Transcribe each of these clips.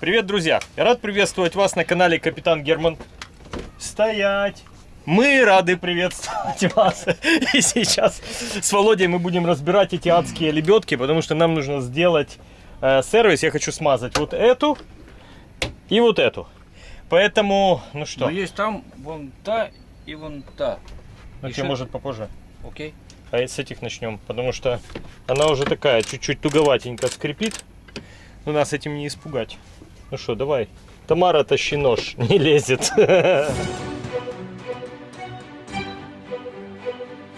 Привет, друзья! Я рад приветствовать вас на канале Капитан Герман. Стоять! Мы рады приветствовать вас. И сейчас с Володей мы будем разбирать эти адские лебедки, потому что нам нужно сделать э, сервис. Я хочу смазать вот эту и вот эту. Поэтому, ну что, Но есть там вон та и вон та. ну что- может попозже? Окей? А с этих начнем, потому что она уже такая, чуть-чуть туговатенько скрипит. Но нас этим не испугать. Ну что, давай. Тамара, тащи нож, не лезет.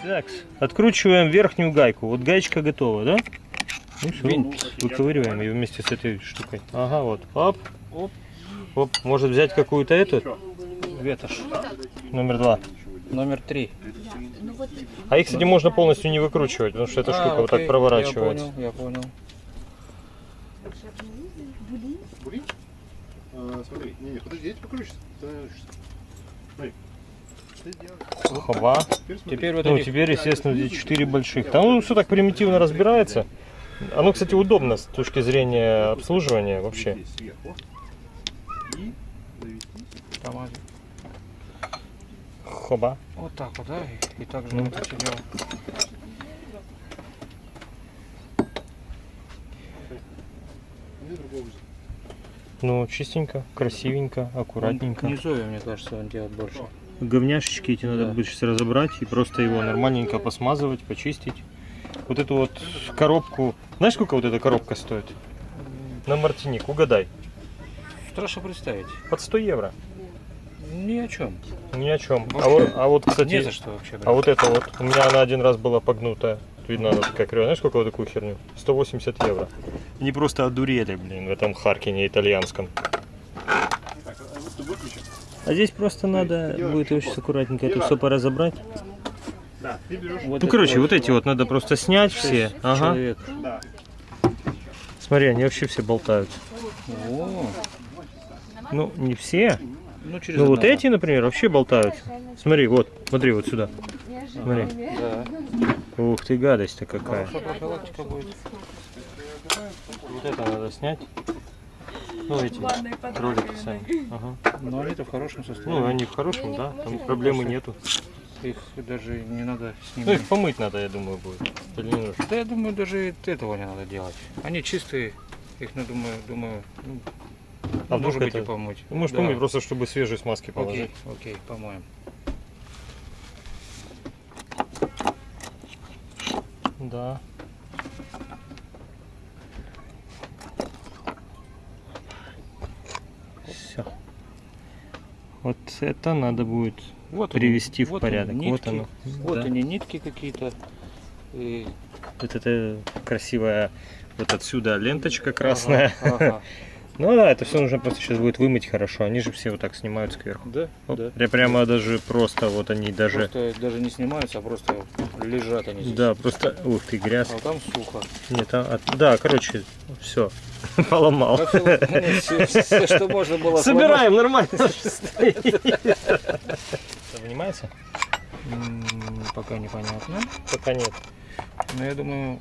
Так, откручиваем верхнюю гайку. Вот гаечка готова, да? Ну все, Винт. выковыриваем ее вместе с этой штукой. Ага, вот. Оп. Оп. Оп. Может взять какую-то эту? Ветошь. Номер два. Номер три. А их, кстати, можно полностью не выкручивать, потому что эта А, штука вот так окей, проворачивается. Я понял, я понял. А, смотри, не, не, подожди, я тебе покручусь. Ты научишься. Смотри. Теперь вот Ну, этих- теперь, естественно, здесь 4 больших. Там ну, все так примитивно разбирается. Оно, кстати, удобно с точки зрения обслуживания вообще. Хоба. Вот так вот, да? И, и так же Ну. вот это дело. Мне другого. Ну, чистенько, красивенько, аккуратненько. Низовья, мне кажется, он делает больше. Говняшечки эти надо Да. будет сейчас разобрать и просто его нормальненько посмазывать, почистить. Вот эту вот коробку. Знаешь, сколько вот эта коробка стоит? На Мартиник, угадай. Страшно представить. Под 100 евро. Ни о чем. Ни о чем. А вот, а вот, кстати, Не за что вообще. А вот это вот, у меня она один раз была погнутая. Видно, она такая кривая. Знаешь, сколько вот такую херню? 180 евро. Они просто одурели, блин, в этом Харкине итальянском. А вот здесь просто надо будет очень вот. аккуратненько это Не все поразобрать. Да, ты берешь. Ну, короче, вот эти вот надо просто снять все. Ага. Человек. Да. Смотри, они вообще все болтают. О, Ну, не все. ну через Ну, вот эти, например, вообще болтают. Смотри, вот, смотри вот сюда. Смотри. Да. Ух ты, гадость-то какая. Хорошая будет. Вот это надо снять. Ну, эти кролики сами. Ага. Но они-то в хорошем Ну, состоянии. они в хорошем, да, там проблемы нету. Их даже не надо с Ну, их помыть надо, я думаю, будет. Или не нужно? Да я думаю, даже этого не надо делать. Они чистые. Их, ну, думаю, думаю, ну, А может быть, это- и помыть. Ну, можешь Да. помыть, просто чтобы свежие смазки положить. Окей, окей, помоем. Да. Все. Вот это надо будет Вот привести они, в вот порядок. Они, вот нитки, оно. Вот Да. они, нитки какие-то. И... Вот это красивая вот отсюда ленточка красная. Ага, ага. Ну да, это все нужно просто сейчас будет вымыть хорошо. Они же все вот так снимают сверху. Да, Оп, да. пря- Прямо даже просто вот они даже. Просто даже не снимаются, а просто лежат они здесь. Да, просто. Ух ты, грязь. А там сухо. Нет, а- да, короче, все. Поломал. Всё, что можно было Собираем нормально. Вынимается? Пока непонятно. Пока нет. Но я думаю,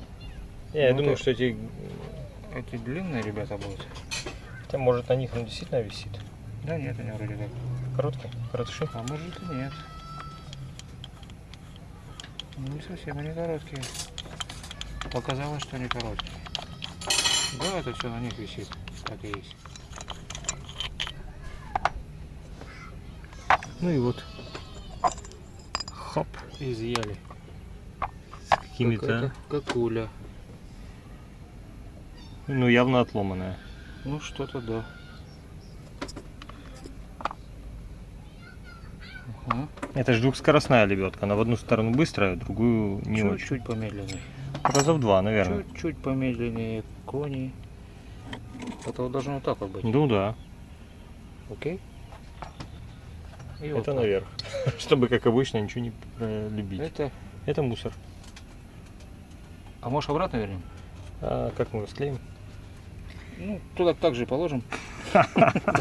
Я, Ну, думаю, так. что эти. эти длинные ребята будут. Хотя, может на них он действительно висит. Да нет, они вроде как. Короткие? Коротыши? А может и нет. Ну, Не совсем они короткие. Показалось, что они короткие. Да, это все на них висит. Так и есть. Ну и вот. Хоп, изъяли. С какими-то. Какуля. Ну, явно отломанная. Ну, что-то да. Это же двухскоростная лебедка. Она в одну сторону быстрая, в другую не очень. Чуть-чуть помедленнее. Раза в два, наверное. Чуть-чуть помедленнее кони. Это вот должно вот так вот быть. Ну да. Окей? И вот Это так. наверх. Чтобы, как обычно, ничего не э, любить. Это... Это мусор. А может обратно вернем? А как мы его склеим? Ну, туда так же и положим.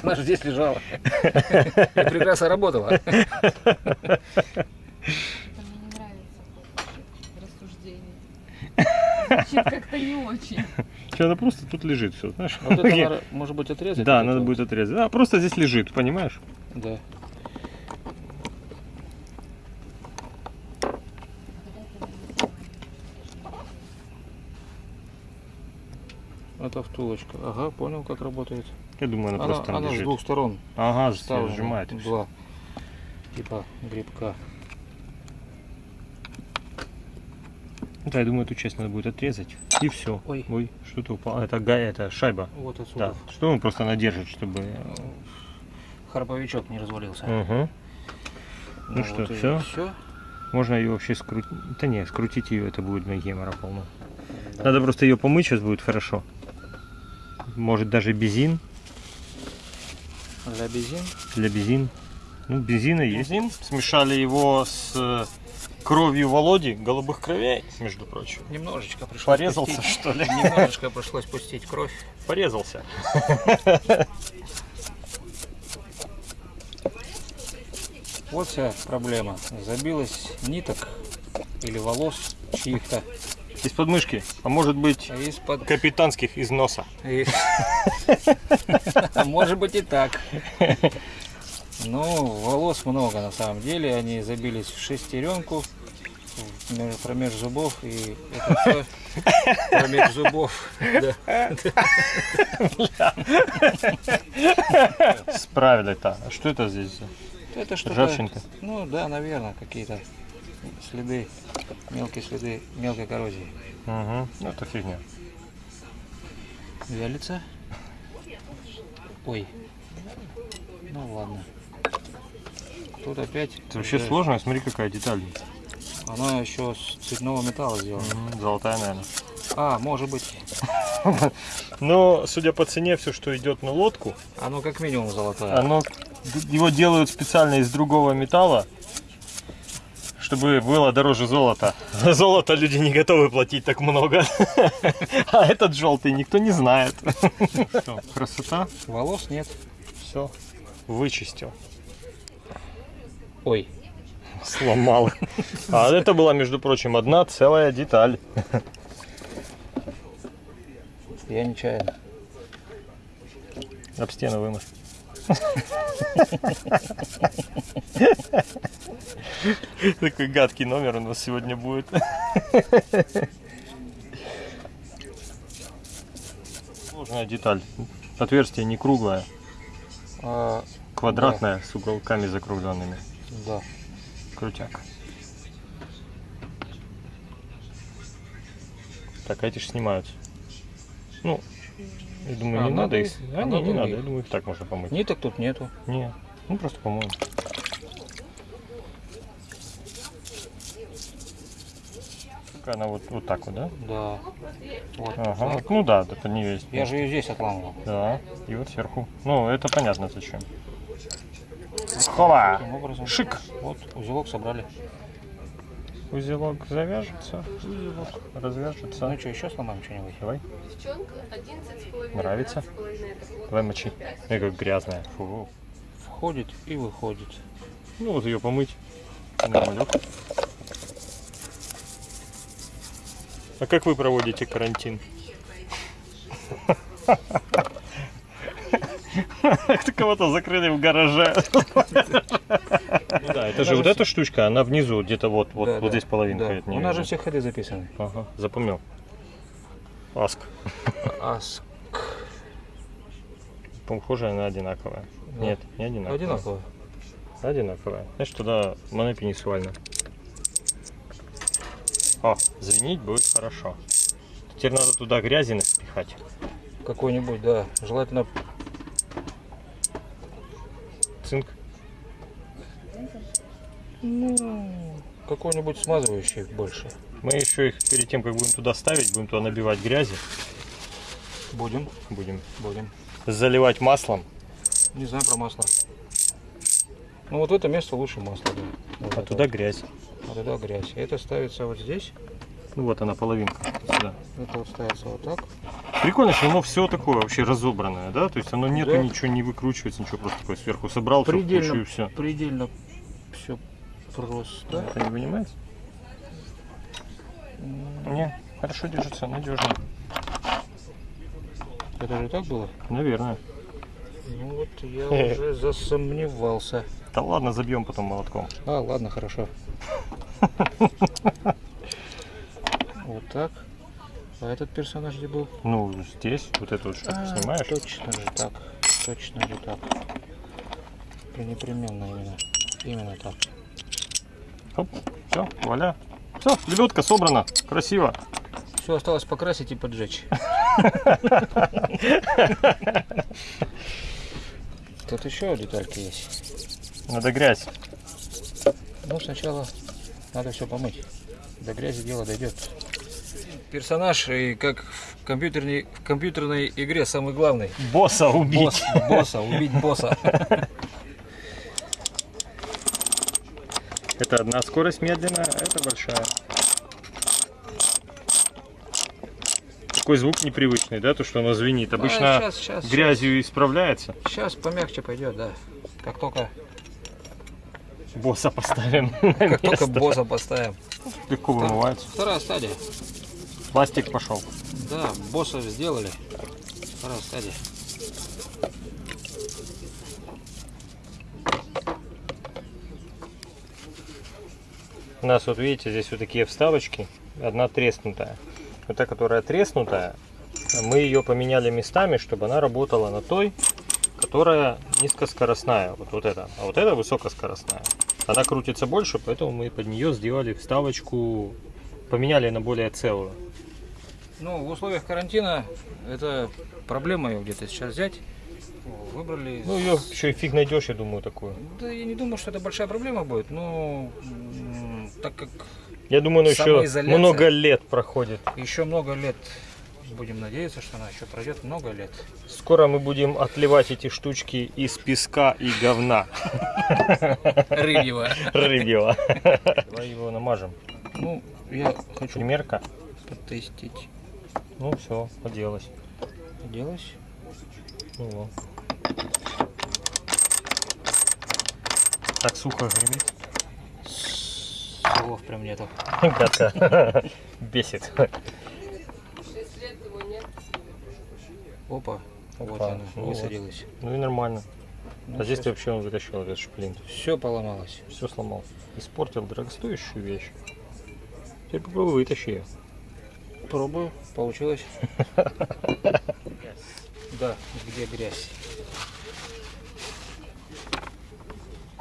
Она же здесь лежала. И прекрасно работала. Это мне не нравится рассуждение. Звучит как-то не очень. она просто тут лежит все, знаешь? Вот это может быть, отрезать? Да, надо будет отрезать. А, просто здесь лежит, понимаешь? Да. Это втулочка. Ага, понял, как работает. Я думаю, она, Она, просто там она с лежит. двух сторон Ага, вставлена. сжимает. Два. Типа грибка. Да, я думаю, эту часть надо будет отрезать. И все. Ой. Ой, что-то упало. Это гай, это шайба. Вот отсюда. Да. Что он просто надержит, чтобы. Харповичок не развалился. Угу. Ну что, всё? Все. Можно ее вообще скрутить. Да не, скрутить ее это будет на гемора полно. Надо просто ее помыть, сейчас будет хорошо. Может даже бензин. Для бензин. Для бензин. Ну, бензина есть. Бензин. Смешали его с э, кровью Володи, голубых кровей, между прочим. Немножечко пришлось Порезался, пустить. что ли? Немножечко пришлось пустить кровь. Порезался. Вот вся проблема. Забилось ниток или волос чьих-то Из подмышки, а может быть из-под... капитанских из носа. из- А Может быть и так. Ну, волос много на самом деле. Они забились в шестеренку меж- промеж зубов и это все промеж зубов. Справили-то. А что это здесь? Это что-то... Ржавчинка. Ну да, наверное, какие-то следы, мелкие следы мелкой коррозии. Угу. Ну, это фигня. Вялится. Ой. Ну ладно. Тут опять... Это вообще уже- сложно, смотри, какая деталь. Она еще с цветного металла сделана. Мгм, Золотая, наверное. А, может быть. Но, судя по цене, все, что идет на лодку, Оно как минимум золотое. оно, его делают специально из другого металла, чтобы было дороже золота. За золото люди не готовы платить так много. А этот желтый никто не знает. Всё, Красота. Волос нет. Все. Вычистил. Ой. Сломал. А это была, между прочим, одна целая деталь. Я нечаянно. Об стену вымыл. Такой гадкий номер у нас сегодня будет. Сложная деталь. Отверстие не круглое, А, квадратное с уголками закругленными. да. Крутяк. Так, а эти же снимаются. Ну, я думаю, А, не надо надо их. А, а не, не надо. их. Я думаю, их так можно помыть. Ниток тут нету. Не, ну просто помоем. Она вот, вот так вот, да? Да. Вот. Ага, так. вот, ну да, это не есть. Я же ее здесь отламывал. Да, и вот сверху. Ну, это понятно зачем. Образом. Шик! Вот, узелок собрали. Узелок завяжется, узелок развяжется. Ну что, еще сломаем что-нибудь? Давай, Девчонка 11,5. Нравится? 12,5 это год. давай мочи. Эй, как грязная. Фу. Входит и выходит. Ну вот ее помыть. Нормалек. А как вы проводите карантин? Ты кого-то закрыли в гараже. Ну да, это же вот эта штучка, она внизу, где-то вот, вот, Да, вот да, здесь половинка. это У нас же все ходы записаны. Ага, запомнил. Аск. Аск. Похожая на одинаковая. Да. Нет, не одинаковая. Одинаково. Одинаковая. Значит, туда монопенисуально. О, звенить будет хорошо. Теперь надо туда грязи напихать. Какой-нибудь, да. Желательно ну, какой-нибудь смазывающий больше. Мы еще их перед тем, как будем туда ставить, будем туда набивать грязи. Будем, Будем будем. заливать маслом. Не знаю про масло. Ну вот в это место лучше масло, да. Вот А это туда грязь. А туда грязь. Это ставится вот здесь. Ну вот она половинка. Сюда. Это вот ставится вот так. Прикольно, что оно все такое вообще разобранное, да? То есть оно нету Да. ничего, не выкручивается, ничего, просто такое сверху собрал, все в кучу Предельно, и все. предельно все просто. Это не вынимается? Не, хорошо держится, надежно. Это же так было? Наверное. Ну вот я уже засомневался. Да ладно, забьем потом молотком. А, ладно, хорошо. Вот так. А этот персонаж где был? Ну, здесь вот эту вот штуку А, снимаешь. Точно же так. Точно же так. Непременно именно. Именно так. Оп, все, вуаля. Все, лебедка собрана. Красиво. Все осталось покрасить и поджечь. Тут еще детальки есть. Надо грязь. Ну, сначала надо все помыть. До грязи дело дойдет. Персонаж, и как в компьютерной, в компьютерной игре самый главный. Босса убить. Босс, босса, убить босса. Это одна скорость медленная, а это большая. Такой звук непривычный, да, то, что оно звенит. Обычно сейчас, сейчас, грязью исправляется. Сейчас помягче пойдет, да. Как только, Босса поставим как только босса поставим. Легко вымывается. Вторая стадия. Пластик пошел. Да, босса сделали. Вторая стадия. У нас вот видите, здесь вот такие вставочки. Одна треснутая. Вот та, которая треснутая, мы ее поменяли местами, чтобы она работала на той, которая низкоскоростная. Вот, вот эта. А вот эта высокоскоростная. Она крутится больше, поэтому мы под нее сделали вставочку, поменяли на более целую. Ну, в условиях карантина это проблема ее где-то сейчас взять. Выбрали. Ну, ее еще и фиг найдешь, я думаю, такую. Да, я не думаю, что это большая проблема будет, но так как Я думаю, она еще много лет проходит. еще много лет, будем надеяться, что она еще пройдет много лет. Скоро мы будем отливать эти штучки из песка и говна Рыбьего. рыбьего. Давай его намажем. Ну, я хочу Примерка. потестить. Ну все, поделась. Делать. Ну. Так сухо гремит. Слов прям нету. Гадко. Бесит. 6 лет его нет. Опа. Вот она, высадилась. Ну и нормально. А здесь вообще он вытащил этот шплинт. все поломалось. Все сломал. Испортил дорогостоящую вещь. Теперь попробуй вытащи ее. Пробую. Получилось. Да, где грязь?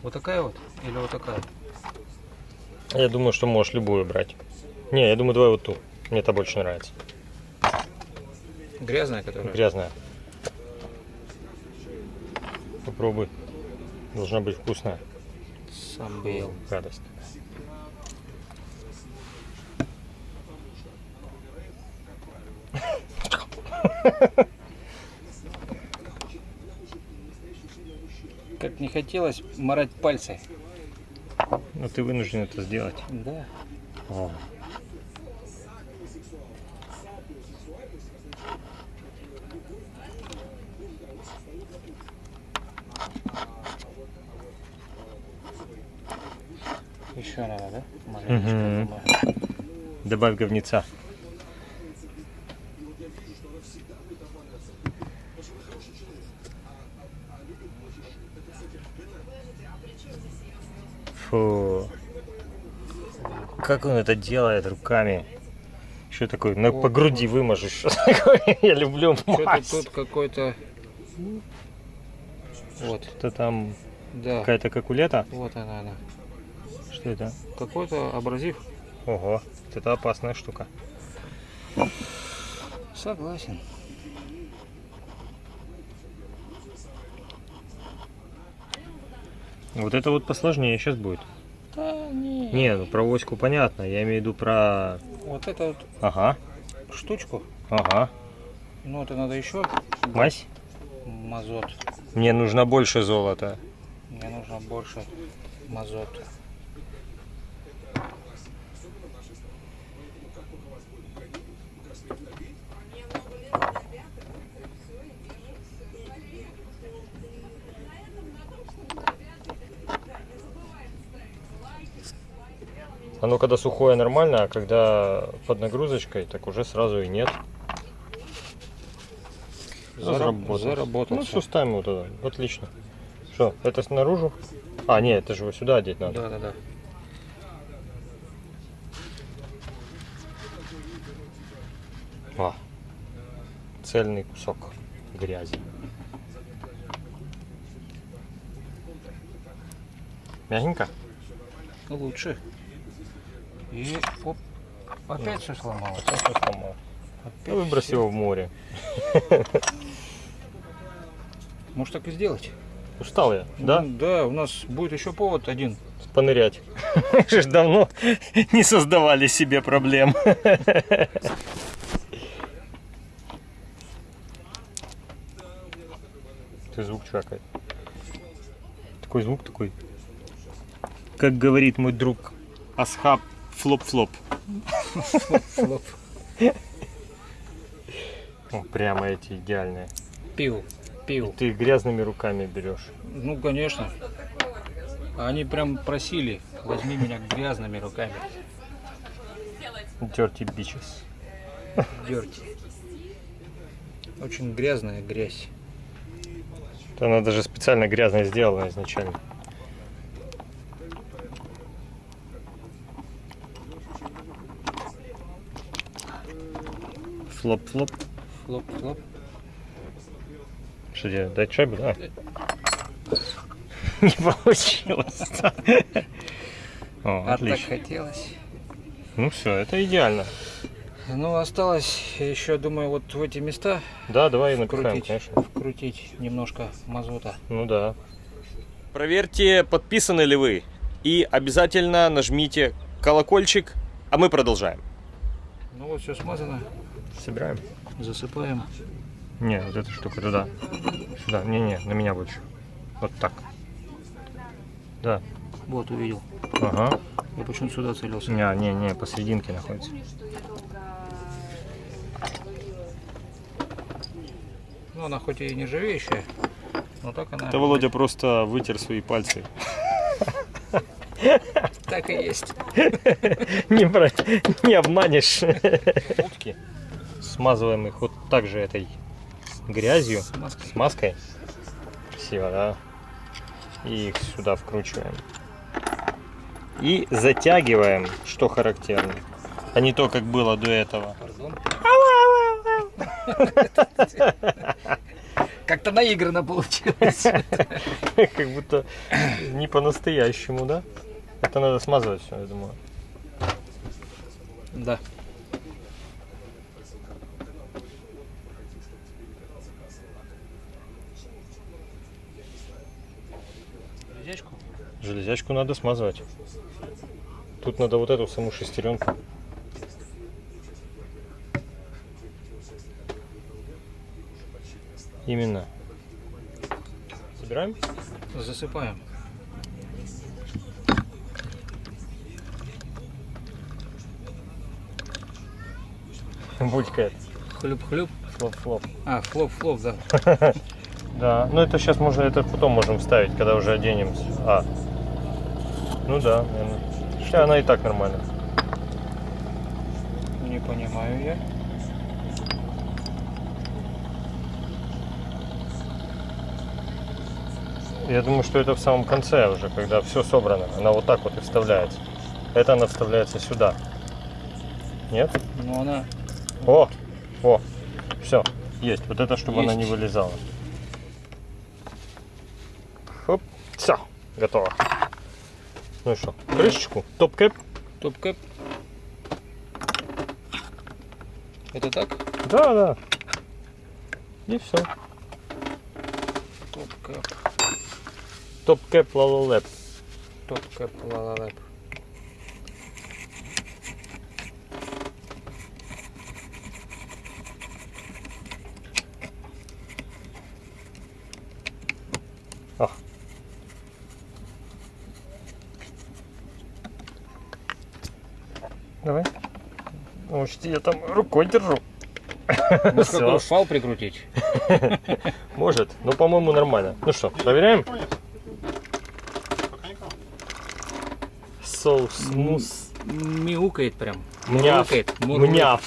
Вот такая вот или вот такая? Я думаю, что можешь любую брать. Не, я думаю, давай вот ту. Мне это больше нравится. Грязная, которая? Грязная. Попробуй. Должна быть вкусная. Сам бы ел. Гадость. Как не хотелось морать пальцы. Но ты вынужден это сделать. Да. О. Еще надо, да? Думаю. Добавь говнеца. Как он это делает руками? Что такое? На, по груди выможешь. Что такое? Я люблю Что-то мазь. тут какой-то... Вот, Это там да. какая-то какулета? Вот она, она. Что это? Какой-то абразив. Ого, это опасная штука. Согласен. Вот это вот посложнее сейчас будет. Не. Ну про оську понятно. Я имею в виду про... Вот эту вот Ага, штучку. ага. Ну, это надо еще Мазь? мазот. Мне нужно больше золота. Мне нужно больше мазота. Оно когда сухое нормально, а когда под нагрузочкой, так уже сразу и нет. Зараб- Заработал. заработал Ну что, ставим его туда. Отлично. Что, это снаружи? А, нет, это же его сюда одеть надо. Да, да, да. А, цельный кусок грязи. Мягенько? Лучше. И оп, опять все сломалось. Сейчас я сломал. Опять выбрось всё. его в море. Может так и сделать? Устал я, да? Ну, да, у нас будет еще повод один. Понырять. Мы же давно не создавали себе проблем. Ты звук чвакает. Такой звук такой. Как говорит мой друг Асхаб флоп-флоп. Флоп. О, прямо эти идеальные. Пил, пил. Ты грязными руками берешь. Ну, конечно. Они прям просили, возьми меня грязными руками. Dirty bitches. Dirty. Очень грязная грязь. Это она даже специально грязно сделана изначально. Флоп-флоп. Флоп-флоп. Что делать? Дать шайбу, да? Не получилось. О, А так отлично. хотелось. Ну все, это идеально. Ну, осталось еще, думаю, вот в эти места Да, давай напихаем, вкрутить, конечно. вкрутить немножко мазута. Ну да. Проверьте, подписаны ли вы. И обязательно нажмите колокольчик, а мы продолжаем. Ну вот все смазано, Собираем. засыпаем. Не, вот эта штука туда. Сюда. Не-не, на меня больше. Вот так. Да. Вот, увидел. Ага. Я почему-то сюда целился. Не, не, не, посерединке находится. Ну, она хоть и нержавеющая, но так она Это Володя просто вытер свои пальцы. так и есть. Не, про- не обманешь. Утки. Смазываем их вот так же этой грязью, С маской. с маской. Красиво, да? И их сюда вкручиваем. И затягиваем, что характерно. А не то, как было до этого. Как-то наигранно получилось. Как будто не по-настоящему, да? Это надо смазывать все, я думаю. Да. Железячку? Железячку надо смазывать. Тут надо вот эту саму шестеренку. Именно. Собираем? Засыпаем. Булькает. Хлюп-хлюп. Флоп-флоп. А, флоп-флоп, да. Да, ну это сейчас можно, это потом можем вставить, когда уже оденем. А. Ну да, наверное. Сейчас она и так нормально. Не понимаю я. Я думаю, что это в самом конце уже, когда все собрано. Она вот так вот и вставляется. Это она вставляется сюда. Нет? Но она О! О! Все, есть. Вот это, чтобы она не Есть. вылезала. Хоп. Все, готово. Ну и что? Крышечку? Top cap? top cap. Это так? Да, да. И все. Top cap. Top cap лалалэп. Top cap, ла-ла-лэп. Ах. Давай. Учти, я там рукой держу. Может, Всё. какой швал прикрутить? Может, но по-моему нормально. Ну что, проверяем? So smooth. Мяукает прям. Мняв. Мурлыкает.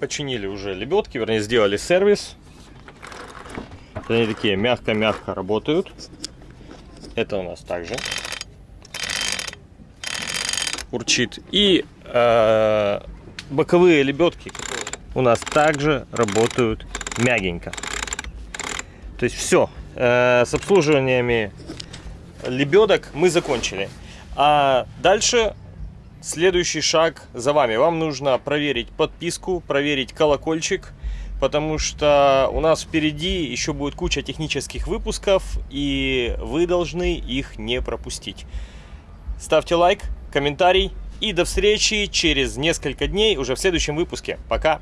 Починили уже лебедки, вернее, сделали сервис. Они такие мягко-мягко работают. Это у нас также урчит. И э, боковые лебедки у нас также работают мягенько. То есть все. с обслуживаниями лебедок мы закончили. А дальше следующий шаг за вами. Вам нужно проверить подписку, проверить колокольчик, потому что у нас впереди еще будет куча технических выпусков, и вы должны их не пропустить. Ставьте лайк, комментарий, и до встречи через несколько дней уже в следующем выпуске. Пока!